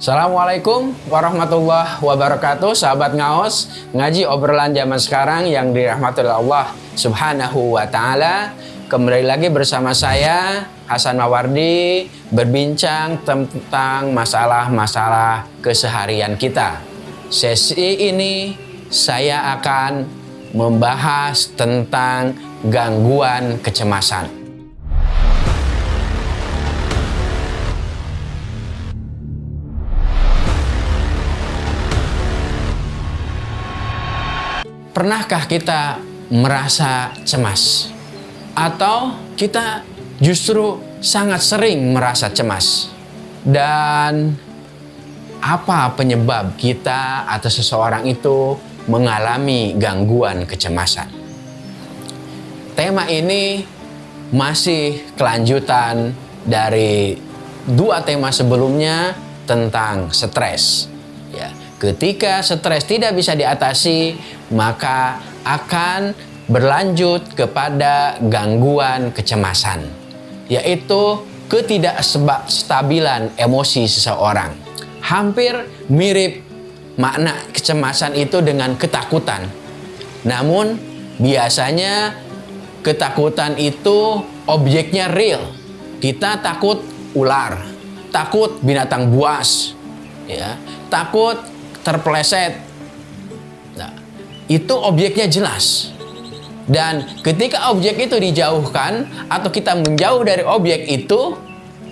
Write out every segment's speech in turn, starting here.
Assalamualaikum warahmatullahi wabarakatuh Sahabat ngaos. Ngaji obrolan zaman sekarang yang dirahmati Allah subhanahu wa ta'ala. Kembali lagi bersama saya Hasan Mawardi Berbincang tentang masalah-masalah keseharian kita. Sesi ini saya akan membahas tentang gangguan kecemasan Pernahkah kita merasa cemas? Atau kita justru sangat sering merasa cemas? Dan apa penyebab kita atau seseorang itu mengalami gangguan kecemasan? Tema ini masih kelanjutan dari dua tema sebelumnya tentang stres. Ya, ketika stres tidak bisa diatasi, maka akan berlanjut kepada gangguan kecemasan, yaitu ketidakstabilan emosi seseorang. Hampir mirip makna kecemasan itu dengan ketakutan. Namun, biasanya ketakutan itu objeknya real. Kita takut ular, takut binatang buas, ya, takut terpeleset, itu objeknya jelas. Dan ketika objek itu dijauhkan atau kita menjauh dari objek itu,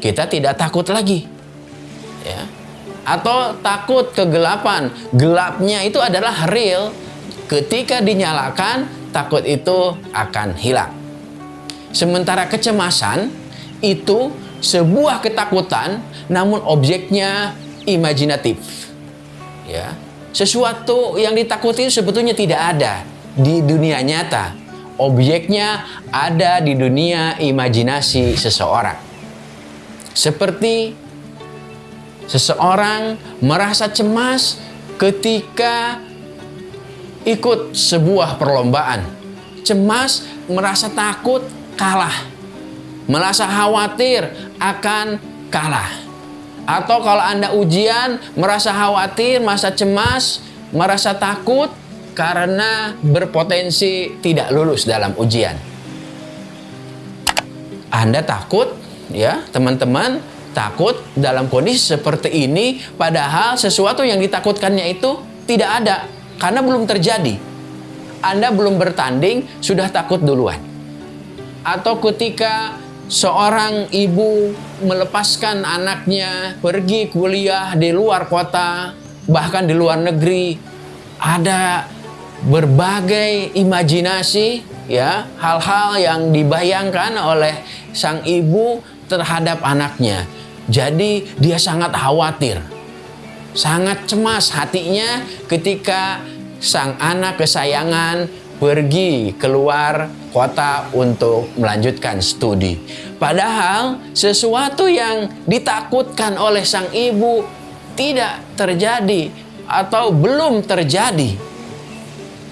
kita tidak takut lagi. Ya. Atau takut kegelapan. Gelapnya itu adalah real. Ketika dinyalakan, takut itu akan hilang. Sementara kecemasan itu sebuah ketakutan namun objeknya imajinatif. Ya, sesuatu yang ditakuti sebetulnya tidak ada di dunia nyata. Objeknya ada di dunia imajinasi seseorang. Seperti seseorang merasa cemas ketika ikut sebuah perlombaan. Cemas merasa takut kalah. Merasa khawatir akan kalah atau kalau Anda ujian, merasa khawatir, merasa cemas, merasa takut karena berpotensi tidak lulus dalam ujian. Anda takut, ya teman-teman, takut dalam kondisi seperti ini, padahal sesuatu yang ditakutkannya itu tidak ada karena belum terjadi. Anda belum bertanding, sudah takut duluan. Atau ketika seorang ibu melepaskan anaknya pergi kuliah di luar kota, bahkan di luar negeri, ada berbagai imajinasi ya, hal-hal yang dibayangkan oleh sang ibu terhadap anaknya. Jadi dia sangat khawatir, sangat cemas hatinya ketika sang anak kesayangan pergi keluar kota untuk melanjutkan studi. Padahal sesuatu yang ditakutkan oleh sang ibu tidak terjadi atau belum terjadi.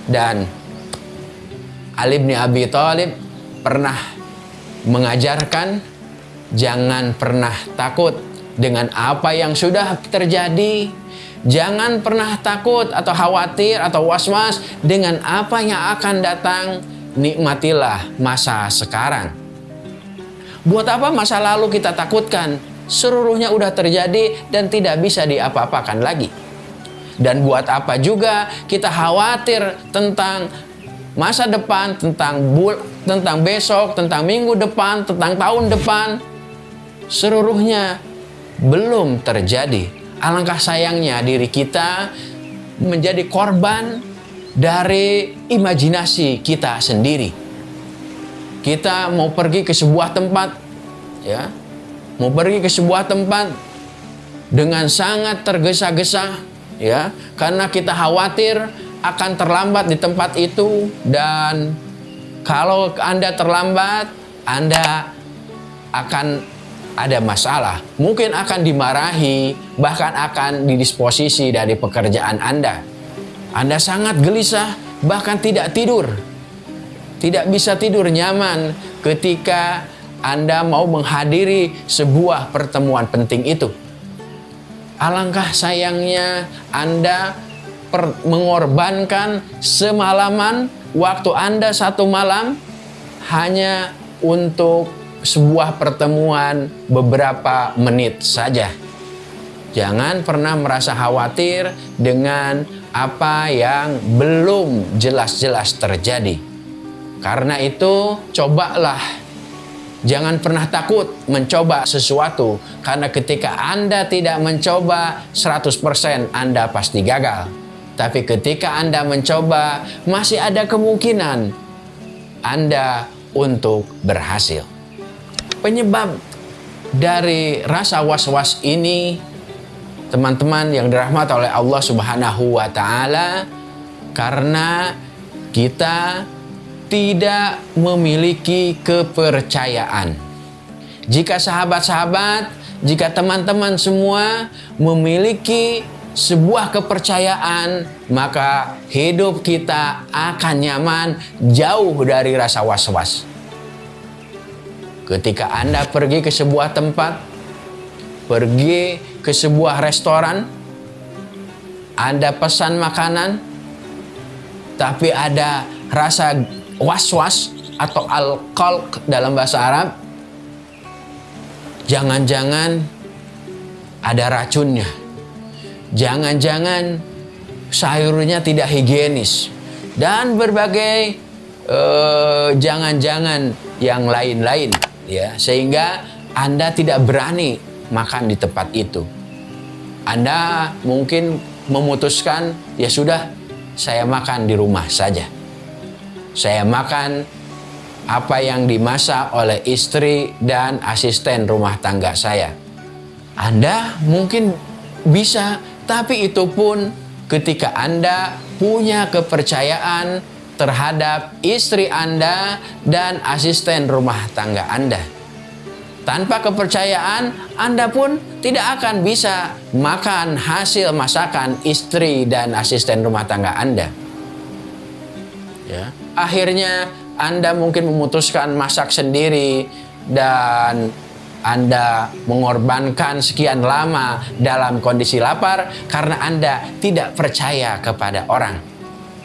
Dan Ali bin Abi Thalib pernah mengajarkan jangan pernah takut dengan apa yang sudah terjadi Jangan pernah takut atau khawatir atau was-was dengan apa yang akan datang. Nikmatilah masa sekarang. Buat apa masa lalu kita takutkan? Seluruhnya udah terjadi dan tidak bisa diapa-apakan lagi. Dan buat apa juga kita khawatir tentang masa depan, tentang bul tentang besok, tentang minggu depan, tentang tahun depan. Seluruhnya belum terjadi Alangkah sayangnya diri kita menjadi korban dari imajinasi kita sendiri. Kita mau pergi ke sebuah tempat, ya, mau pergi ke sebuah tempat dengan sangat tergesa-gesa, ya, karena kita khawatir akan terlambat di tempat itu dan kalau Anda terlambat, Anda akan ada masalah, mungkin akan dimarahi, bahkan akan didisposisi dari pekerjaan Anda. Anda sangat gelisah, bahkan tidak tidur. Tidak bisa tidur nyaman ketika Anda mau menghadiri sebuah pertemuan penting itu. alangkah sayangnya Anda mengorbankan semalaman waktu Anda satu malam hanya untuk sebuah pertemuan beberapa menit saja. Jangan pernah merasa khawatir dengan apa yang belum jelas-jelas terjadi. Karena itu, cobalah. Jangan pernah takut mencoba sesuatu. Karena ketika Anda tidak mencoba, 100% Anda pasti gagal. Tapi ketika Anda mencoba, masih ada kemungkinan Anda untuk berhasil. Penyebab dari rasa was-was ini teman-teman yang dirahmati oleh Allah Subhanahu wa taala karena kita tidak memiliki kepercayaan. Jika sahabat-sahabat, jika teman-teman semua memiliki sebuah kepercayaan, maka hidup kita akan nyaman jauh dari rasa was-was. Ketika Anda pergi ke sebuah tempat, pergi ke sebuah restoran, Anda pesan makanan, tapi ada rasa was-was atau al-qalq dalam bahasa Arab, jangan-jangan ada racunnya. Jangan-jangan sayurnya tidak higienis dan berbagai eh, jangan-jangan uh, yang lain-lain ya sehingga Anda tidak berani makan di tempat itu. Anda mungkin memutuskan, ya sudah, saya makan di rumah saja. Saya makan apa yang dimasak oleh istri dan asisten rumah tangga saya. Anda mungkin bisa, tapi itu pun ketika Anda punya kepercayaan terhadap istri Anda dan asisten rumah tangga Anda. Tanpa kepercayaan, Anda pun tidak akan bisa makan hasil masakan istri dan asisten rumah tangga Anda. Ya. Akhirnya, Anda mungkin memutuskan masak sendiri dan anda mengorbankan sekian lama dalam kondisi lapar karena Anda tidak percaya kepada orang.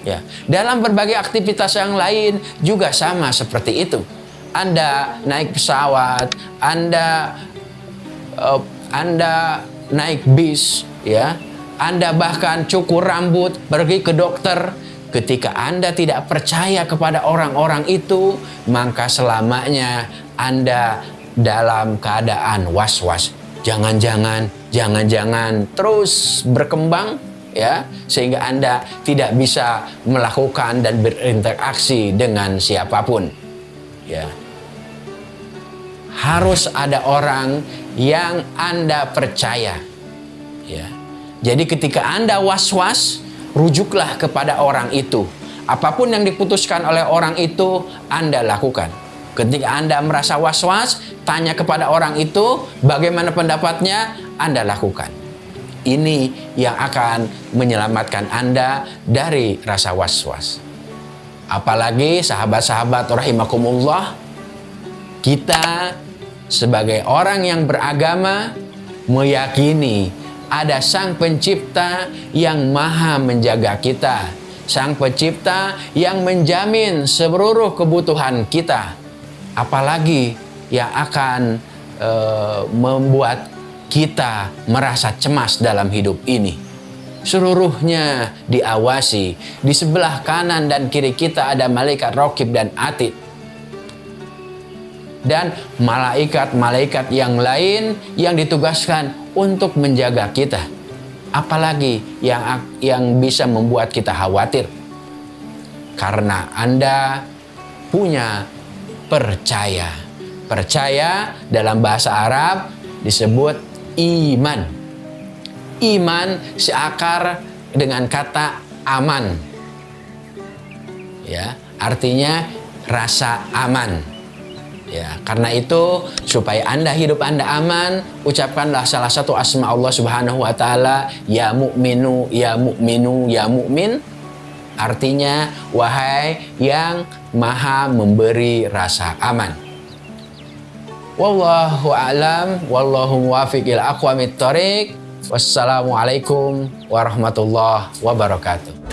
Ya, dalam berbagai aktivitas yang lain juga sama seperti itu. Anda naik pesawat, Anda uh, Anda naik bis, ya. Anda bahkan cukur rambut, pergi ke dokter. Ketika Anda tidak percaya kepada orang-orang itu, maka selamanya Anda dalam keadaan was-was. Jangan-jangan, jangan-jangan terus berkembang ya sehingga Anda tidak bisa melakukan dan berinteraksi dengan siapa pun. Ya harus ada orang yang Anda percaya. Ya. Jadi ketika Anda was-was, rujuklah kepada orang itu. Apa pun yang diputuskan oleh orang itu, Anda lakukan. Ketika Anda merasa was-was, tanya kepada orang itu bagaimana pendapatnya, Anda lakukan. Ini yang akan menyelamatkan Anda dari rasa was-was. Apalagi sahabat-sahabat rahimakumullah, kita sebagai orang yang beragama meyakini ada Sang Pencipta yang maha menjaga kita. Sang Pencipta yang menjamin seluruh kebutuhan kita. Apalagi yang akan e, membuat kita merasa cemas dalam hidup ini. Seluruhnya diawasi. Di sebelah kanan dan kiri kita ada malaikat rokib dan atid dan malaikat-malaikat yang lain yang ditugaskan untuk menjaga kita. Apalagi yang yang bisa membuat kita khawatir. Karena Anda punya percaya. Percaya dalam bahasa Arab disebut iman. Iman seakar dengan kata aman. Ya, artinya rasa aman. Ya, karena itu supaya Anda hidup Anda aman, ucapkanlah salah satu asma Allah Subhanahu wa taala, ya mukminu, ya mukminu, ya mukmin. Artinya wahai yang maha memberi rasa aman. Wallahu a'lam wallahu muwaffiq ila aqwamit thoriq. Wassalamualaikum warahmatullahi wabarakatuh.